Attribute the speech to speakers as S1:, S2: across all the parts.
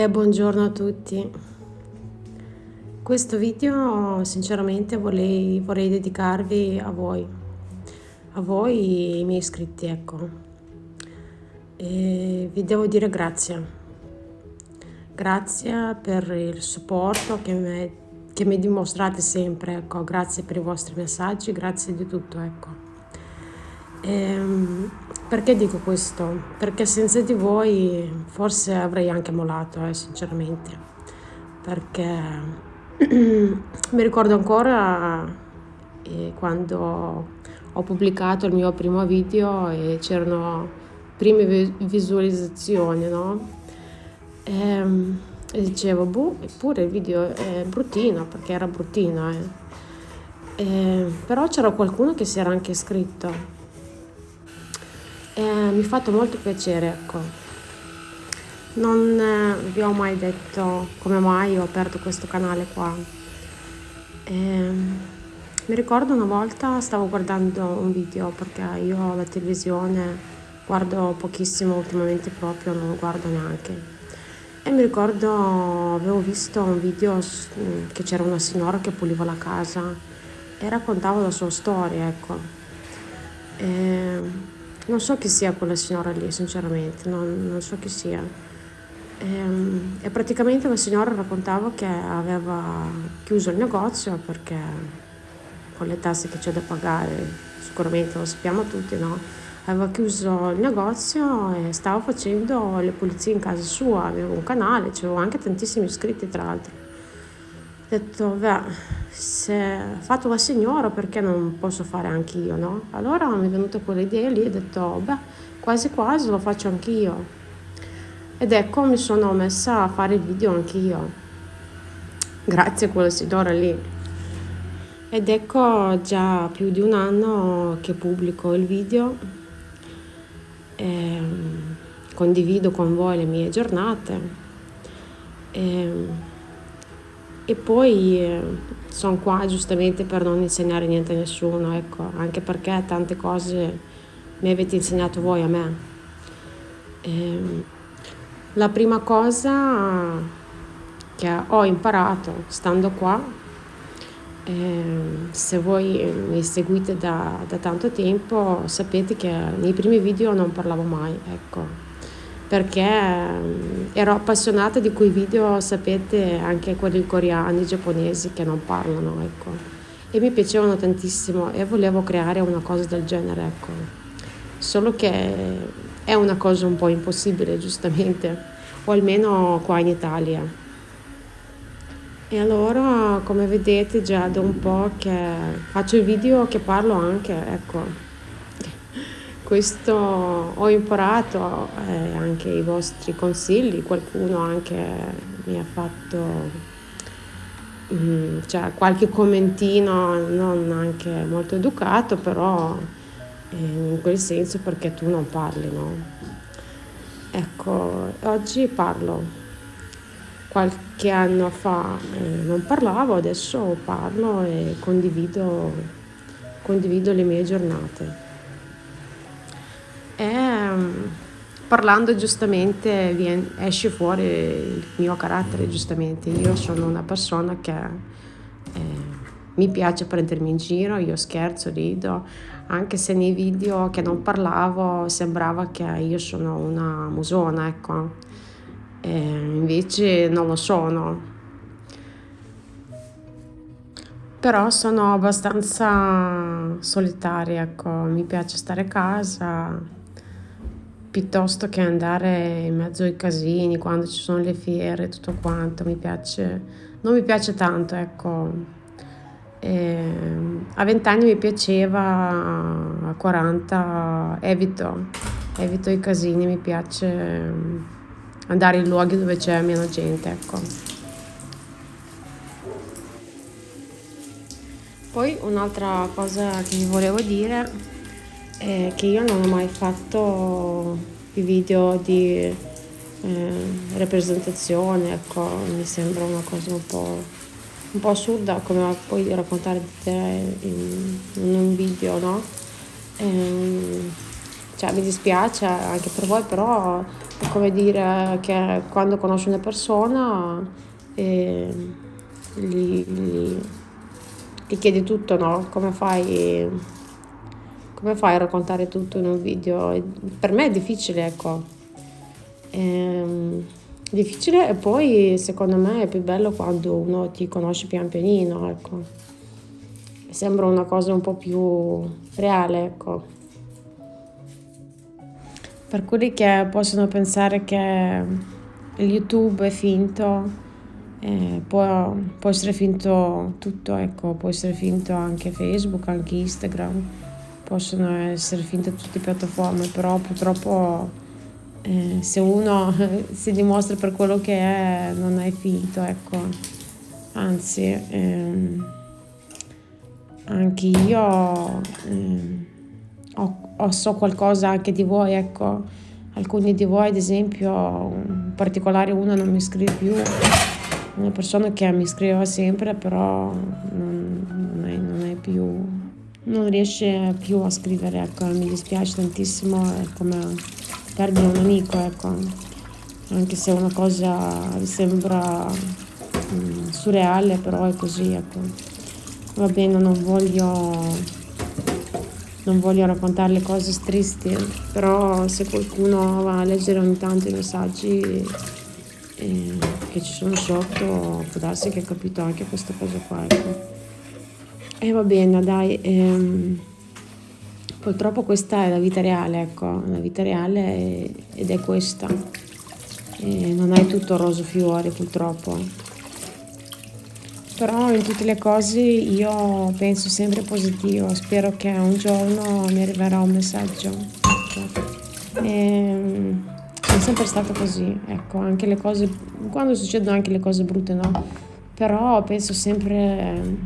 S1: E buongiorno a tutti. Questo video sinceramente vorrei, vorrei dedicarvi a voi, a voi i miei iscritti, ecco. E vi devo dire grazie. Grazie per il supporto che mi, che mi dimostrate sempre, ecco. Grazie per i vostri messaggi, grazie di tutto, ecco. Ehm, perché dico questo? Perché senza di voi forse avrei anche mollato, eh, sinceramente. Perché mi ricordo ancora eh, quando ho pubblicato il mio primo video e c'erano prime visualizzazioni, no? E, ehm, e dicevo, boh, eppure il video è bruttino, perché era bruttino, eh. E, ehm, però c'era qualcuno che si era anche iscritto eh, mi ha fatto molto piacere, ecco. Non eh, vi ho mai detto come mai ho aperto questo canale qua. Eh, mi ricordo una volta stavo guardando un video perché io la televisione guardo pochissimo ultimamente proprio, non guardo neanche. E mi ricordo avevo visto un video che c'era una signora che puliva la casa e raccontava la sua storia, ecco. E non so chi sia quella signora lì, sinceramente, non, non so chi sia. E, ehm, e praticamente la signora raccontava che aveva chiuso il negozio perché con le tasse che c'è da pagare, sicuramente lo sappiamo tutti, no? Aveva chiuso il negozio e stava facendo le pulizie in casa sua, aveva un canale, c'avevo anche tantissimi iscritti tra l'altro detto, beh, se fatto la signora perché non posso fare anch'io, no? Allora mi è venuta quell'idea lì e ho detto, beh, quasi quasi lo faccio anch'io. Ed ecco mi sono messa a fare il video anch'io, grazie a quella signora lì. Ed ecco già più di un anno che pubblico il video, e condivido con voi le mie giornate. E e poi eh, sono qua giustamente per non insegnare niente a nessuno, ecco, anche perché tante cose mi avete insegnato voi a me. E ehm, la prima cosa che ho imparato stando qua, eh, se voi mi seguite da, da tanto tempo, sapete che nei primi video non parlavo mai, ecco perché mm, ero appassionata di quei video, sapete, anche quelli coreani, giapponesi che non parlano, ecco. E mi piacevano tantissimo e volevo creare una cosa del genere, ecco. Solo che è una cosa un po' impossibile, giustamente, o almeno qua in Italia. E allora, come vedete, già da un po' che faccio video che parlo anche, ecco questo ho imparato eh, anche i vostri consigli, qualcuno anche mi ha fatto mm, cioè, qualche commentino non anche molto educato, però eh, in quel senso perché tu non parli, no? Ecco, oggi parlo. Qualche anno fa eh, non parlavo, adesso parlo e condivido, condivido le mie giornate. E parlando giustamente viene, esce fuori il mio carattere, giustamente. Io sono una persona che eh, mi piace prendermi in giro, io scherzo, rido, anche se nei video che non parlavo sembrava che io sono una musona, ecco. E invece non lo sono. Però sono abbastanza solitaria, ecco, mi piace stare a casa, piuttosto che andare in mezzo ai casini quando ci sono le fiere e tutto quanto, mi piace, non mi piace tanto, ecco. E a 20 anni mi piaceva, a 40 evito, evito i casini, mi piace andare in luoghi dove c'è meno gente, ecco. Poi un'altra cosa che vi volevo dire è che io non ho mai fatto i video di eh, rappresentazione, ecco, mi sembra una cosa un po', un po assurda come poi raccontare di te in, in un video, no? E, ehm, cioè mi dispiace anche per voi, però è come dire che quando conosci una persona eh, gli, gli, gli, chiedi tutto, no? Come fai, come fai a raccontare tutto in un video? Per me è difficile, ecco. Ehm, difficile e poi secondo me è più bello quando uno ti conosce pian pianino, ecco. Sembra una cosa un po' più reale, ecco. Per quelli che possono pensare che YouTube è finto, eh, può, può, essere finto tutto, ecco, può essere finto anche Facebook, anche Instagram, possono essere finte tutte le piattaforme, però purtroppo eh, se uno si dimostra per quello che è non è finto, ecco, anzi ehm, anche io... Ehm, ho, ho, so qualcosa anche di voi, ecco, alcuni di voi ad esempio, in particolare uno non mi scrive più, una persona che mi scriveva sempre però non, non, è, non è più, non riesce più a scrivere, ecco, mi dispiace tantissimo, è come perdere un amico, ecco, anche se una cosa sembra mm, surreale, però è così, ecco. Va bene, non voglio non voglio raccontare le cose tristi, però se qualcuno va a leggere ogni tanto i messaggi eh, che ci sono sotto, può darsi che ha capito anche questa cosa qua. Ecco. E va bene, dai. Ehm, purtroppo questa è la vita reale, ecco, la vita reale è, ed è questa. E non è tutto roseo fiore, purtroppo però in tutte le cose io penso sempre positivo, spero che un giorno mi arriverà un messaggio. Ecco. E, è sempre stato così, ecco, anche le cose, quando succedono anche le cose brutte, no? Però penso sempre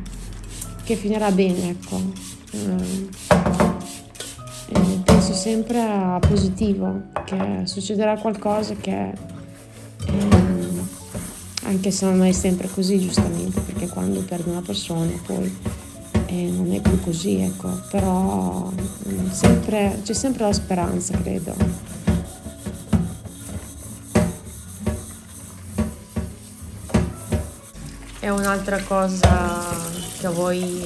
S1: che finirà bene, ecco. E penso sempre a positivo, che succederà qualcosa che... Eh, anche se non è sempre così giustamente, perché quando perdi una persona poi eh, non è più così, ecco, però mm, sempre, c'è sempre la speranza, credo. E un'altra cosa che voi,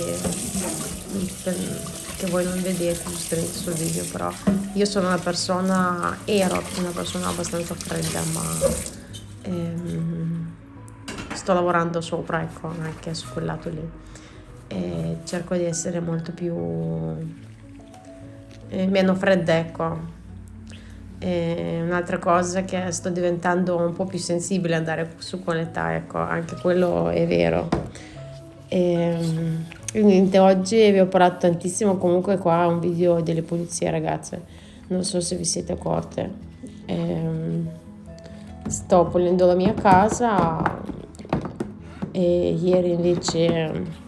S1: che voi non vedete giustamente sul video, però io sono una persona, ero una persona abbastanza fredda, ma ehm, sto lavorando sopra, ecco, anche su quel lato lì. E cerco di essere molto più... Eh, meno fredda, ecco. Un'altra cosa che sto diventando un po' più sensibile andare su con l'età, ecco, anche quello è vero. E, quindi oggi vi ho parlato tantissimo, comunque qua un video delle pulizie ragazze, non so se vi siete accorte. E, sto pulendo la mia casa, e ieri invece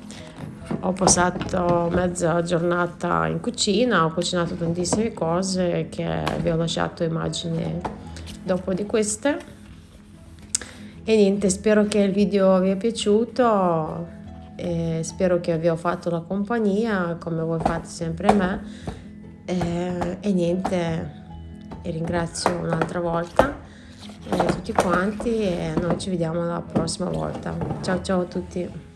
S1: ho passato mezza giornata in cucina, ho cucinato tantissime cose che vi ho lasciato immagini dopo di queste. E niente spero che il video vi è piaciuto e spero che vi ho fatto la compagnia come voi fate sempre me e, e niente ringrazio un'altra volta tutti quanti e noi ci vediamo la prossima volta. Ciao ciao a tutti.